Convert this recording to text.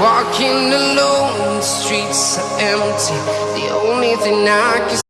Walking alone, the streets are empty. The only thing I can